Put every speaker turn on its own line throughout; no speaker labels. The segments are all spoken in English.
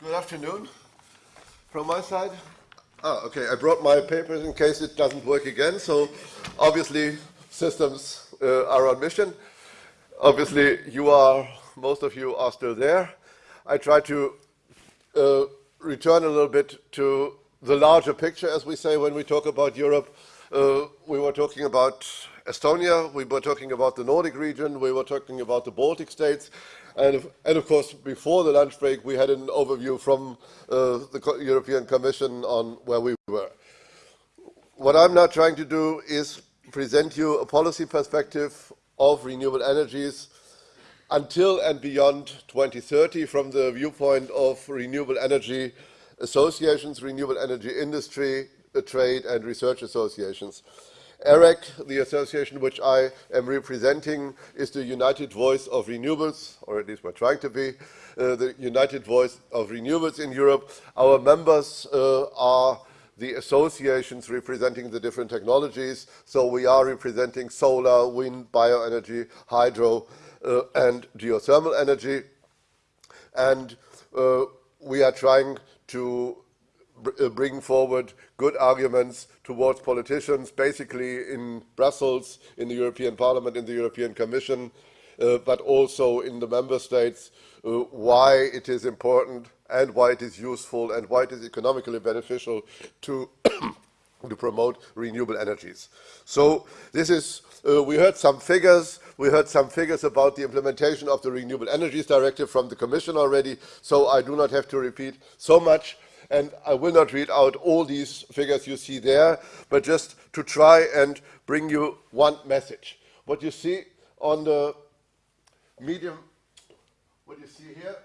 Good afternoon from my side. Ah, okay, I brought my papers in case it doesn't work again. So obviously systems uh, are on mission. Obviously you are, most of you are still there. I try to uh, return a little bit to the larger picture, as we say when we talk about Europe. Uh, we were talking about Estonia, we were talking about the Nordic region, we were talking about the Baltic states, and of, and of course, before the lunch break, we had an overview from uh, the European Commission on where we were. What I'm now trying to do is present you a policy perspective of renewable energies until and beyond 2030 from the viewpoint of renewable energy associations, renewable energy industry, trade and research associations. EREC, the association which I am representing, is the United Voice of Renewables, or at least we're trying to be, uh, the United Voice of Renewables in Europe. Our members uh, are the associations representing the different technologies. So we are representing solar, wind, bioenergy, hydro, uh, and geothermal energy. And uh, we are trying to bring forward good arguments towards politicians, basically in Brussels, in the European Parliament, in the European Commission, uh, but also in the member states, uh, why it is important and why it is useful and why it is economically beneficial to, to promote renewable energies. So this is, uh, we heard some figures, we heard some figures about the implementation of the Renewable Energies Directive from the Commission already, so I do not have to repeat so much. And I will not read out all these figures you see there, but just to try and bring you one message. What you see on the medium, what you see here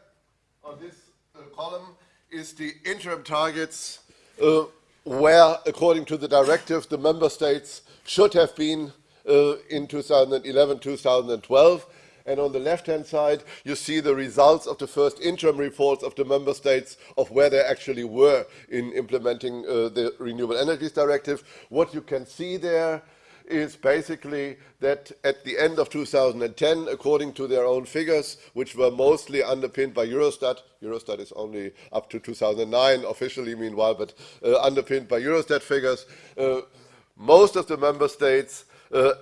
on this uh, column is the interim targets uh, where, according to the directive, the member states should have been uh, in 2011-2012 and on the left-hand side, you see the results of the first interim reports of the member states of where they actually were in implementing uh, the Renewable Energies Directive. What you can see there is basically that at the end of 2010, according to their own figures, which were mostly underpinned by Eurostat, Eurostat is only up to 2009 officially meanwhile, but uh, underpinned by Eurostat figures, uh, most of the member states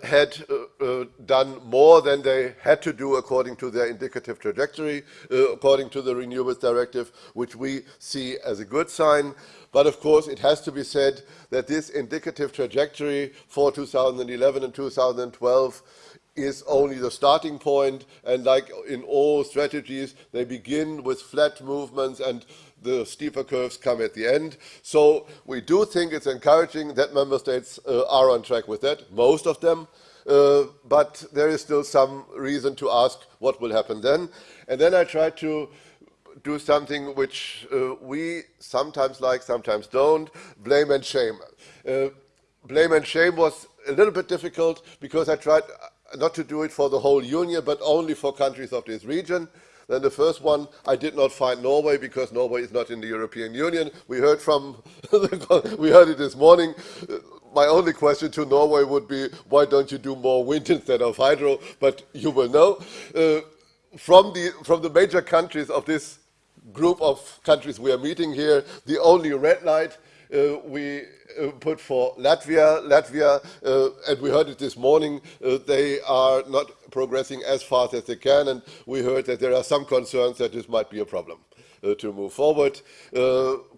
had uh, uh, done more than they had to do according to their indicative trajectory, uh, according to the Renewables Directive, which we see as a good sign. But of course, it has to be said that this indicative trajectory for 2011 and 2012 is only the starting point and like in all strategies they begin with flat movements and the steeper curves come at the end. So we do think it's encouraging that member states uh, are on track with that, most of them, uh, but there is still some reason to ask what will happen then. And then I try to do something which uh, we sometimes like, sometimes don't, blame and shame. Uh, blame and shame was a little bit difficult because I tried not to do it for the whole union, but only for countries of this region. Then the first one, I did not find Norway because Norway is not in the European Union. We heard from, we heard it this morning. My only question to Norway would be, why don't you do more wind instead of hydro? But you will know. Uh, from, the, from the major countries of this group of countries we are meeting here, the only red light we uh, put for Latvia. Latvia, uh, and we heard it this morning, they are not progressing as fast as they can, and we heard that there are some concerns that this might be a problem to move forward,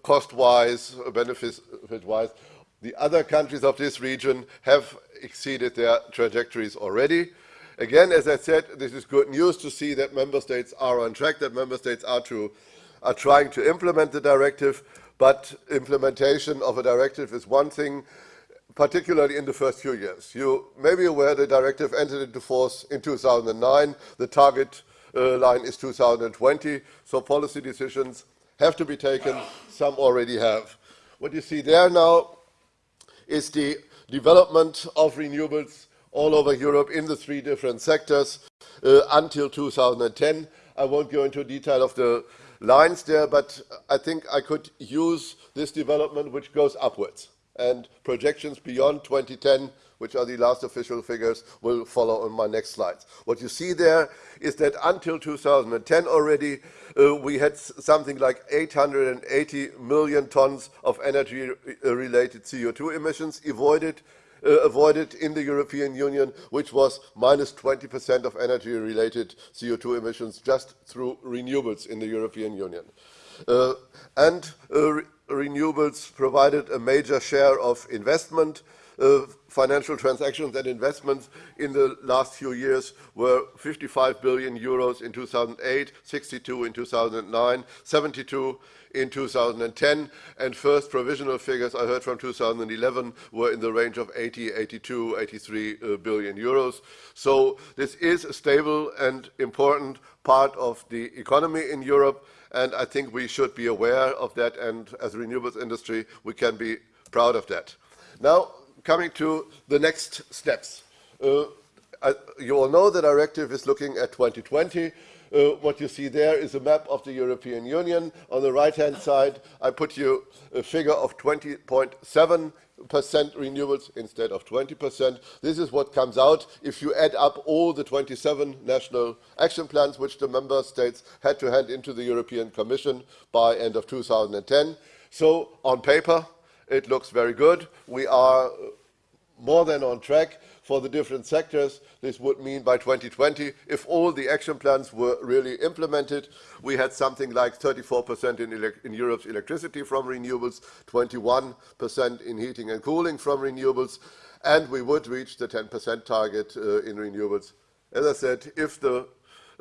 cost-wise, benefit-wise. The other countries of this region have exceeded their trajectories already. Again, as I said, this is good news to see that member states are on track, that member states are, to, are trying to implement the directive. But implementation of a directive is one thing, particularly in the first few years. You may be aware the directive entered into force in 2009. The target uh, line is 2020, so policy decisions have to be taken. Some already have. What you see there now is the development of renewables all over Europe in the three different sectors uh, until 2010. I won't go into detail of the lines there, but I think I could use this development which goes upwards. And projections beyond 2010 which are the last official figures, will follow on my next slides. What you see there is that until 2010 already, uh, we had something like 880 million tons of energy-related CO2 emissions avoided uh, avoided in the European Union, which was minus 20% of energy-related CO2 emissions just through renewables in the European Union. Uh, and uh, re renewables provided a major share of investment financial transactions and investments in the last few years were 55 billion euros in 2008, 62 in 2009, 72 in 2010, and first provisional figures I heard from 2011 were in the range of 80, 82, 83 uh, billion euros. So this is a stable and important part of the economy in Europe, and I think we should be aware of that, and as a renewables industry, we can be proud of that. Now, coming to the next steps. Uh, I, you all know the directive is looking at 2020. Uh, what you see there is a map of the European Union. On the right-hand side, I put you a figure of 20.7 percent renewables instead of 20 percent. This is what comes out if you add up all the 27 national action plans which the member states had to hand into the European Commission by end of 2010. So on paper, it looks very good. We are more than on track for the different sectors. This would mean by 2020, if all the action plans were really implemented, we had something like 34% in, in, Europe's electricity from renewables, 21% in heating and cooling from renewables, and we would reach the 10% target uh, in renewables. As I said, if the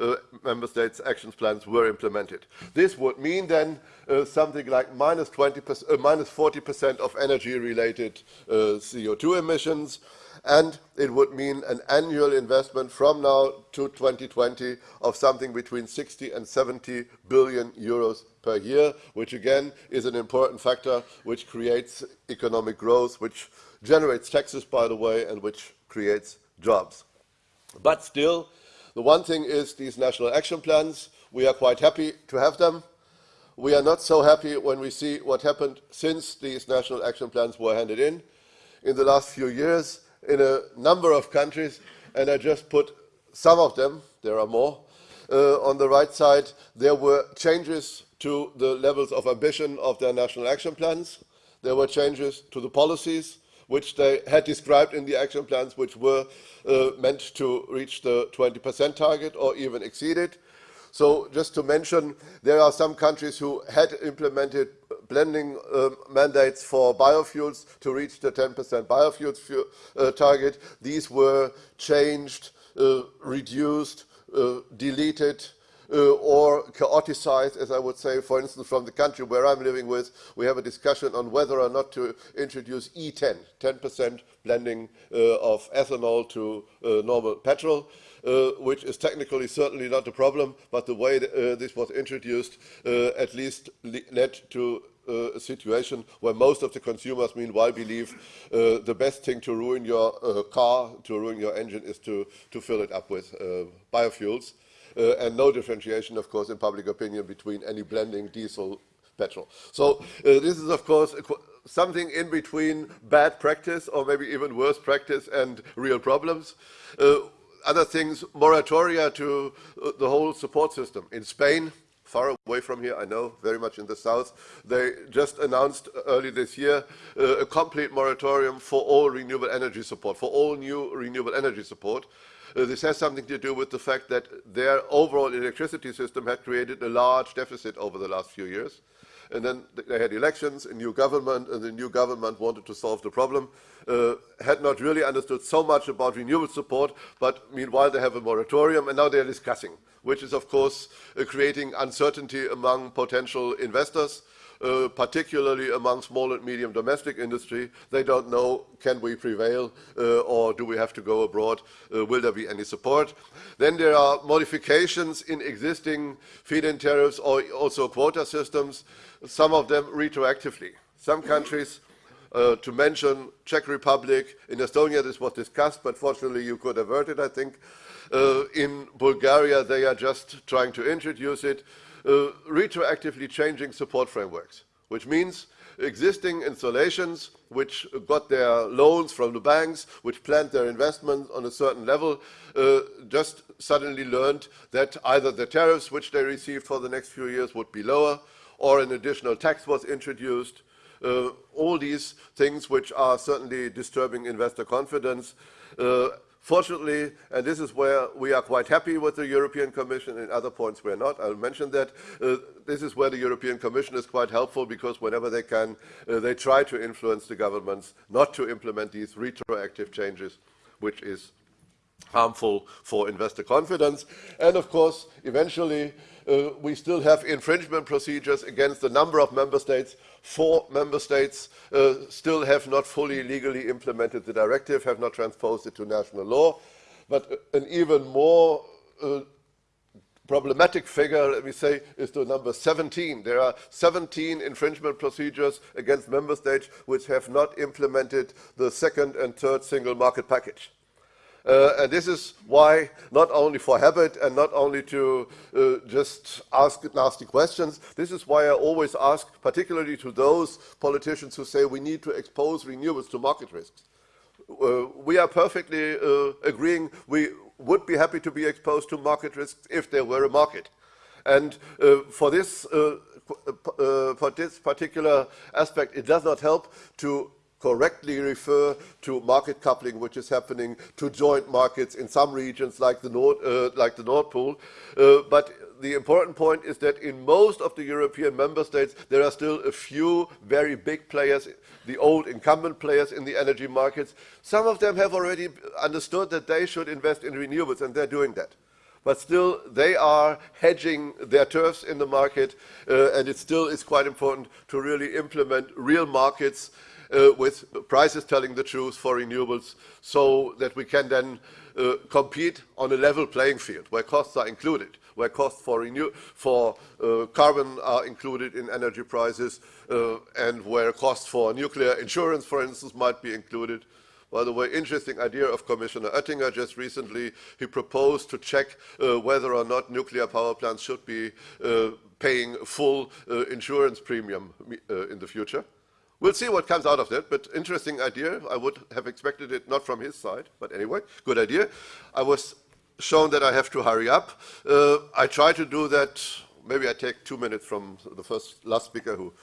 uh, member states' action plans were implemented. This would mean then uh, something like minus 20%, uh, minus 40% of energy-related uh, CO2 emissions, and it would mean an annual investment from now to 2020 of something between 60 and 70 billion euros per year, which again is an important factor which creates economic growth, which generates taxes, by the way, and which creates jobs. But still, the one thing is these national action plans, we are quite happy to have them. We are not so happy when we see what happened since these national action plans were handed in. In the last few years, in a number of countries, and I just put some of them, there are more, uh, on the right side, there were changes to the levels of ambition of their national action plans. There were changes to the policies which they had described in the action plans, which were uh, meant to reach the 20% target or even exceed it. So just to mention, there are some countries who had implemented blending uh, mandates for biofuels to reach the 10% biofuels uh, target. These were changed, uh, reduced, uh, deleted, or chaoticized, as I would say, for instance, from the country where I'm living with, we have a discussion on whether or not to introduce E10, 10% blending uh, of ethanol to uh, normal petrol. Uh, which is technically certainly not a problem, but the way uh, this was introduced uh, at least led to uh, a situation where most of the consumers meanwhile believe uh, the best thing to ruin your uh, car, to ruin your engine is to, to fill it up with biofuels uh, and no differentiation, of course, in public opinion between any blending diesel petrol. So uh, this is, of course, something in between bad practice or maybe even worse practice and real problems. Uh, other things, moratoria to uh, the whole support system. In Spain, far away from here, I know, very much in the south. They just announced early this year uh, a complete moratorium for all renewable energy support, for all new renewable energy support. Uh, this has something to do with the fact that their overall electricity system had created a large deficit over the last few years. And then they had elections, a new government, and the new government wanted to solve the problem. Uh, had not really understood so much about renewable support, but meanwhile they have a moratorium, and now they're discussing, which is, of course, uh, creating uncertainty among potential investors. Uh, particularly among small and medium domestic industry. They don't know, can we prevail uh, or do we have to go abroad? Uh, will there be any support? Then there are modifications in existing feed-in tariffs or also quota systems, some of them retroactively. Some countries uh, to mention Czech Republic, in Estonia this was discussed, but fortunately you could avert it, I think. Uh, in Bulgaria they are just trying to introduce it retroactively changing support frameworks. which means existing installations which got their loans from the banks, which planned their investments on a certain level, uh, just suddenly learned that either the tariffs which they received for the next few years would be lower, or an additional tax was introduced. Uh, all these things which are certainly disturbing investor confidence. Uh, Fortunately, and this is where we are quite happy with the European Commission, in other points we're not, I'll mention that, uh, this is where the European Commission is quite helpful because whenever they can, uh, they try to influence the governments not to implement these retroactive changes, which is harmful for investor confidence. And of course, eventually, uh, we still have infringement procedures against a number of member states. Four member states uh, still have not fully legally implemented the directive, have not transposed it to national law. But an even more uh, problematic figure, let me say, is the number 17. There are 17 infringement procedures against member states which have not implemented the second and third single market package. Uh, and this is why, not only for habit and not only to uh, just ask nasty questions, this is why I always ask, particularly to those politicians who say we need to expose renewables to market risks. Uh, we are perfectly uh, agreeing we would be happy to be exposed to market risks if there were a market. And uh, for this uh, for this particular aspect, it does not help to correctly refer to market coupling, which is happening to joint markets in some regions like the Nord, uh, like the Nord Pool. Uh, but the important point is that in most of the European member states, there are still a few very big players, the old incumbent players in the energy markets. Some of them have already understood that they should invest in renewables, and they're doing that but still they are hedging their turfs in the market, uh, and it still is quite important to really implement real markets with prices telling the truth for renewables so that we can then uh, compete on a level playing field where costs are included, where costs for, renew for uh, carbon are included in energy prices uh, and where costs for nuclear insurance, for instance, might be included. By the way, interesting idea of Commissioner Oettinger just recently. He proposed to check uh, whether or not nuclear power plants should be uh, paying full uh, insurance premium uh, in the future. We'll see what comes out of that, but interesting idea. I would have expected it not from his side, but anyway, good idea. I was shown that I have to hurry up. Uh, I try to do that. Maybe I take two minutes from the first last speaker who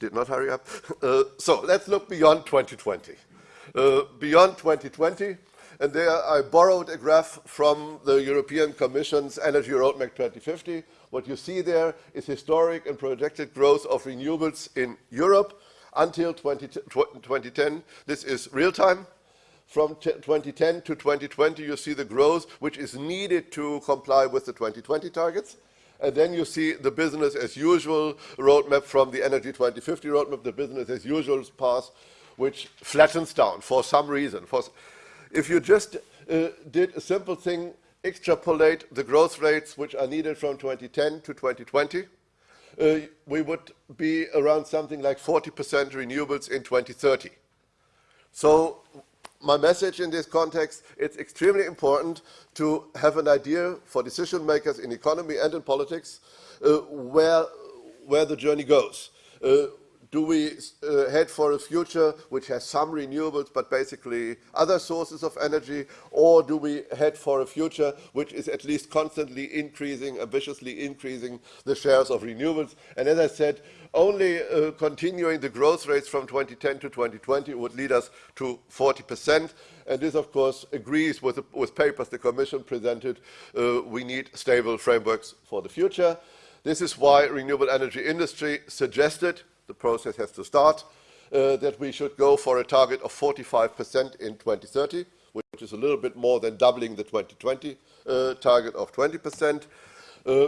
did not hurry up. Uh, so let's look beyond 2020. Uh, beyond 2020, and there I borrowed a graph from the European Commission's Energy Roadmap 2050, what you see there is historic and projected growth of renewables in Europe until 20, 2010. This is real time. From 2010 to 2020, you see the growth which is needed to comply with the 2020 targets. And then you see the business as usual roadmap from the Energy 2050 roadmap, the business as usual path, which flattens down for some reason. For, if you just uh, did a simple thing extrapolate the growth rates which are needed from 2010 to 2020, uh, we would be around something like 40% renewables in 2030. So my message in this context, it's extremely important to have an idea for decision makers in economy and in politics uh, where, where the journey goes. Uh, do we uh, head for a future which has some renewables but basically other sources of energy? Or do we head for a future which is at least constantly increasing, ambitiously increasing the shares of renewables? And as I said, only uh, continuing the growth rates from 2010 to 2020 would lead us to 40%. And this, of course, agrees with, the, with papers the Commission presented. Uh, we need stable frameworks for the future. This is why renewable energy industry suggested the process has to start, uh, that we should go for a target of 45% in 2030, which is a little bit more than doubling the 2020 uh, target of 20%. Uh,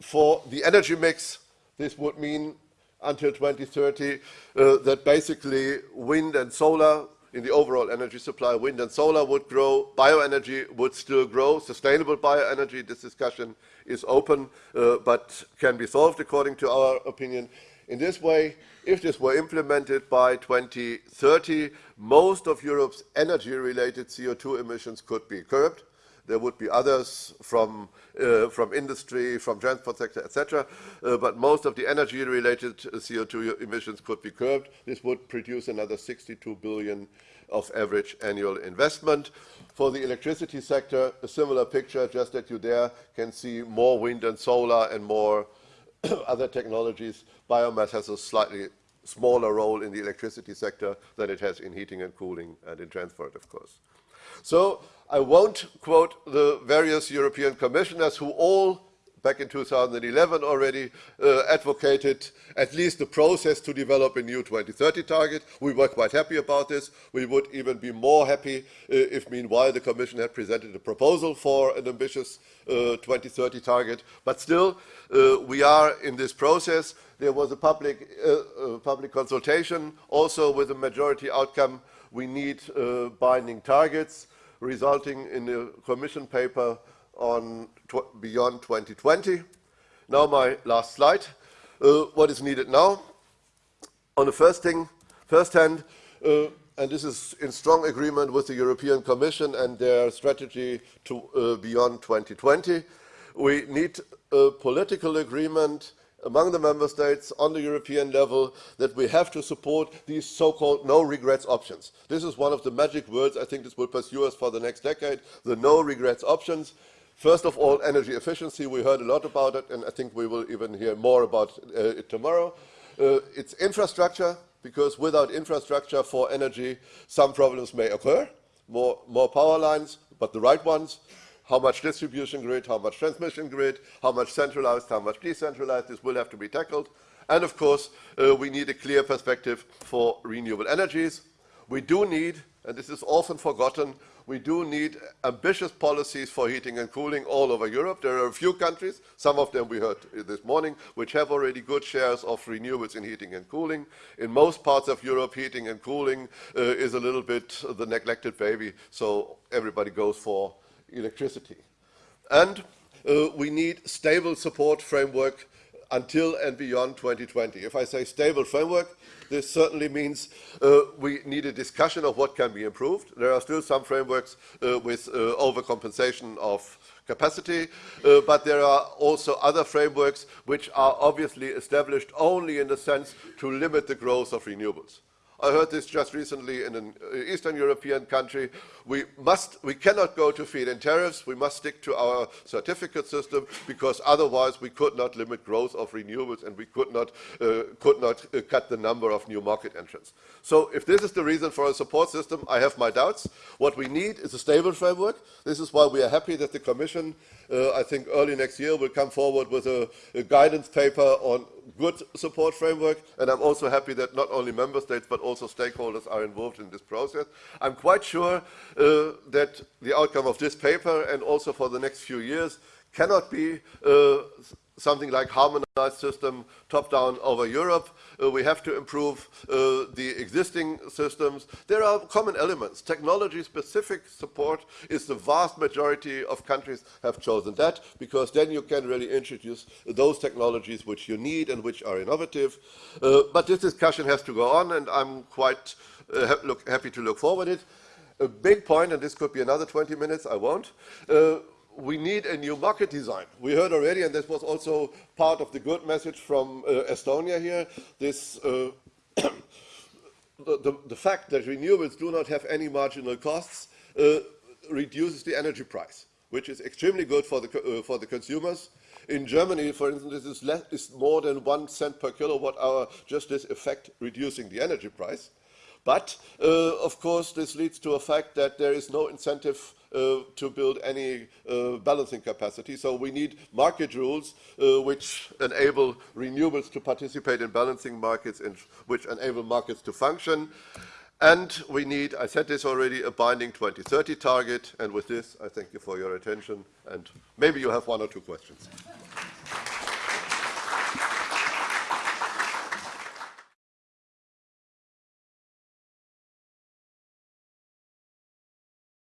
for the energy mix, this would mean until 2030 uh, that basically wind and solar in the overall energy supply, wind and solar would grow, bioenergy would still grow, sustainable bioenergy, this discussion is open, uh, but can be solved according to our opinion. In this way, if this were implemented by 2030, most of Europe's energy-related CO2 emissions could be curbed. There would be others from, uh, from industry, from transport sector, etc. Uh, but most of the energy-related CO2 emissions could be curbed. This would produce another 62 billion of average annual investment. For the electricity sector, a similar picture, just that you there can see more wind and solar and more other technologies. Biomass has a slightly smaller role in the electricity sector than it has in heating and cooling and in transport, of course. So I won't quote the various European commissioners who all back in 2011 already uh, advocated at least the process to develop a new 2030 target. We were quite happy about this. We would even be more happy uh, if meanwhile the Commission had presented a proposal for an ambitious uh, 2030 target. But still, uh, we are in this process. There was a public, uh, uh, public consultation also with a majority outcome. We need binding targets resulting in a Commission paper on tw beyond 2020. Now my last slide. Uh, what is needed now? On the first thing, first hand, uh, and this is in strong agreement with the European Commission and their strategy to uh, beyond 2020, we need a political agreement among the member states on the European level that we have to support these so-called no regrets options. This is one of the magic words I think this will pursue us for the next decade, the no regrets options. First of all, energy efficiency. We heard a lot about it, and I think we will even hear more about uh, it tomorrow. Uh, it's infrastructure, because without infrastructure for energy, some problems may occur. More, more power lines, but the right ones. How much distribution grid, how much transmission grid, how much centralized, how much decentralized, this will have to be tackled. And of course, uh, we need a clear perspective for renewable energies. We do need, and this is often forgotten, we do need ambitious policies for heating and cooling all over Europe. There are a few countries, some of them we heard this morning, which have already good shares of renewables in heating and cooling. In most parts of Europe, heating and cooling uh, is a little bit the neglected baby, so everybody goes for electricity. And uh, we need stable support framework until and beyond 2020. If I say stable framework, this certainly means uh, we need a discussion of what can be improved. There are still some frameworks uh, with uh, overcompensation of capacity, uh, but there are also other frameworks which are obviously established only in the sense to limit the growth of renewables. I heard this just recently in an uh, Eastern European country. We must, we cannot go to feed-in tariffs. We must stick to our certificate system because otherwise we could not limit growth of renewables and we could not, uh, could not uh, cut the number of new market entrants. So if this is the reason for a support system, I have my doubts. What we need is a stable framework. This is why we are happy that the Commission, uh, I think early next year, will come forward with a, a guidance paper on good support framework, and I'm also happy that not only member states but also stakeholders are involved in this process. I'm quite sure uh, that the outcome of this paper and also for the next few years cannot be uh, something like harmonized system top-down over Europe. Uh, we have to improve uh, the existing systems. There are common elements. Technology-specific support is the vast majority of countries have chosen that because then you can really introduce those technologies which you need and which are innovative. Uh, but this discussion has to go on and I'm quite uh, ha look, happy to look forward to it. A big point, and this could be another 20 minutes, I won't, uh, we need a new market design. We heard already, and this was also part of the good message from uh, Estonia here, this uh, the, the, the, fact that renewables do not have any marginal costs uh, reduces the energy price, which is extremely good for the, uh, for the consumers. In Germany, for instance, this is, less, is more than one cent per kilowatt hour, just this effect reducing the energy price. But, uh, of course, this leads to a fact that there is no incentive uh, to build any uh, balancing capacity. So we need market rules uh, which enable renewables to participate in balancing markets and which enable markets to function. And we need, I said this already, a binding 2030 target. And with this, I thank you for your attention. And maybe you have one or two questions.